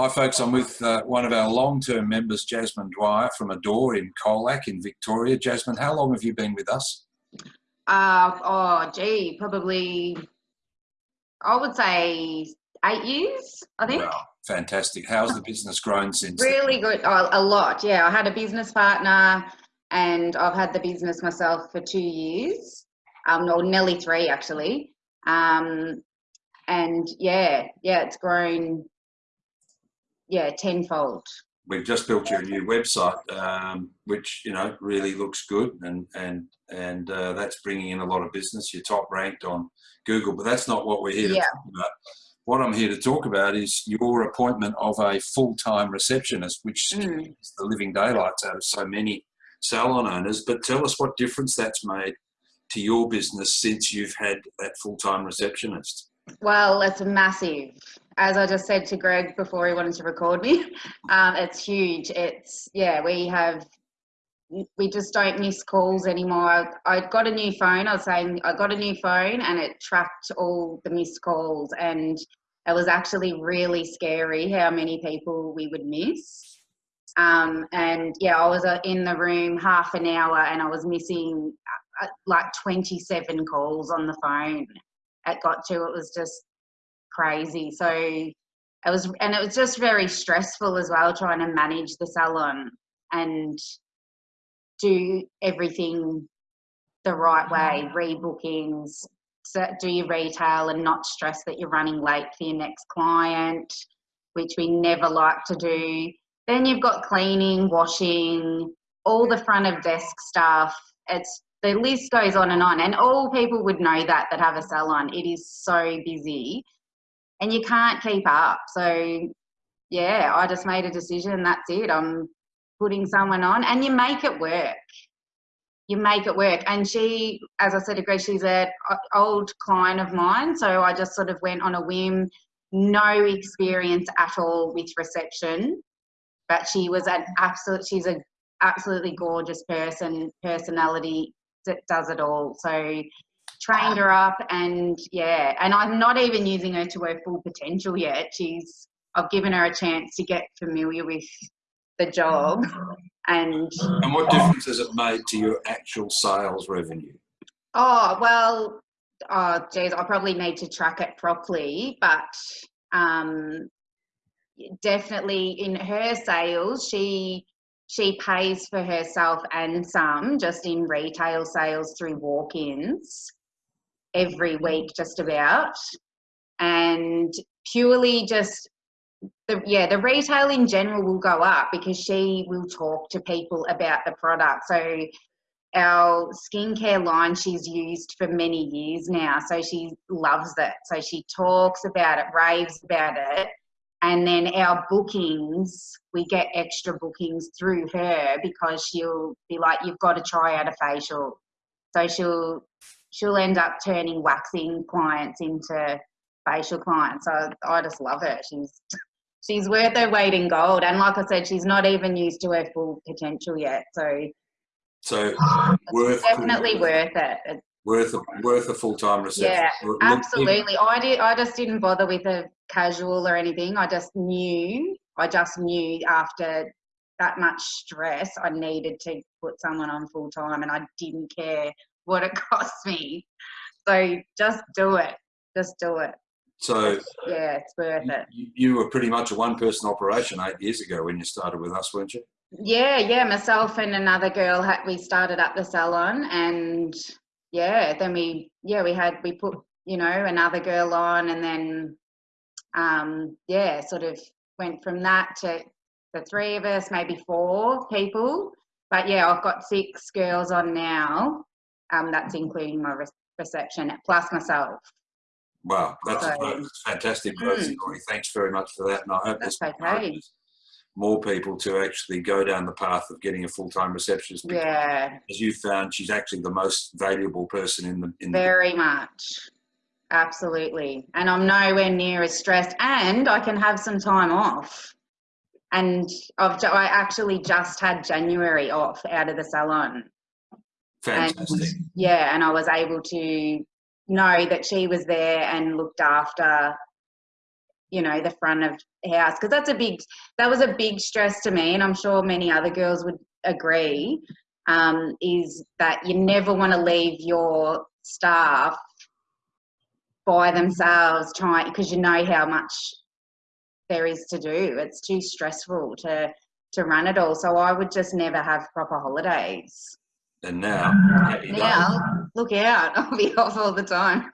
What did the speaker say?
Hi, folks. I'm with uh, one of our long-term members, Jasmine Dwyer from Adore in Colac in Victoria. Jasmine, how long have you been with us? Uh, oh, gee, probably, I would say eight years, I think. Wow, fantastic. How's the business grown since? Really good. Oh, a lot, yeah. I had a business partner and I've had the business myself for two years, um, or nearly three actually. Um, and yeah, yeah, it's grown, yeah, tenfold. We've just built you a new website, um, which you know really looks good, and and and uh, that's bringing in a lot of business. You're top ranked on Google, but that's not what we're here to Yeah. talk about. What I'm here to talk about is your appointment of a full-time receptionist, which Mm. is the living daylights out of so many salon owners. But tell us what difference that's made to your business since you've had that full-time receptionist. Well, it's massive. As I just said to Greg before he wanted to record me, um, it's huge. It's, yeah, we have, we just don't miss calls anymore. I, got a new phone. I was saying I got a new phone and it tracked all the missed calls. And it was actually really scary how many people we would miss. Um, and yeah, I was uh, in the room half an hour and I was missing uh, like 27 calls on the phone it got to it was just crazy. So it was and it was just very stressful as well trying to manage the salon and do everything the right way mm-hmm. rebookings do your retail and not stress that you're running late for your next client which we never like to do. Then you've got cleaning washing all the front of desk stuff. It's the list goes on and on and all people would know that that have a salon. It is so busy and you can't keep up. So yeah i just made a decision that's it i'm putting someone on. And you make it work. You make it work. And she as i said to greg she's an old client of mine so i just sort of went on a whim. No experience at all with reception but she was an absolute she's a absolutely gorgeous person personality that does it all. So trained her up and yeah, and I'm not even using her to her full potential yet. She's I've given her a chance to get familiar with the job and And what difference has it made to your actual sales revenue? oh well oh geez, I probably need to track it properly, but um definitely in her sales she she pays for herself and some just in retail sales through walk-ins every week just about. And purely just the yeah the retail in general will go up because she will talk to people about the product. So our skincare line she's used for many years now so she loves it. So she talks about it raves about it. And then our bookings we get extra bookings through her because she'll be like you've got to try out a facial. So she'll she'll end up turning waxing clients into facial clients so i just love her she's she's worth her weight in gold and like i said she's not even used to her full potential yet so So worth definitely worth it It's worth a, worth a full time reception. Yeah, Absolutely. I did I just didn't bother with a casual or anything. I just knew I just knew after that much stress I needed to put someone on full time and I didn't care what it costs me. So just do it. Just do it. So Yeah, it's worth it. you, were pretty much a one person operation eight years ago when you started with us, weren't you? Yeah, yeah. Myself and another girl had we started up the salon and yeah, then we yeah, we had we put, you know, another girl on and then um yeah, sort of went from that to the three of us, maybe four people. But yeah, I've got six girls on now. Um, that's including my re- reception plus myself. Wow, that's a So- growth- fantastic growth Mm. story. Thanks very much for that. And I hope That's this okay. more people to actually go down the path of getting a full time receptionist. because Yeah, As you found, she's actually the most valuable person in the in the very much. Absolutely. And I'm nowhere near as stressed and I can have some time off. And I've I actually just had January off out of the salon. Fantastic. And yeah, and I was able to know that she was there and looked after you know the front of house because that's a big that was a big stress to me and i'm sure many other girls would agree um, is that you never want to leave your staff by themselves trying because you know how much there is to do. It's too stressful to to run it all. So i would just never have proper holidays And now, now look out. I'll be off all the time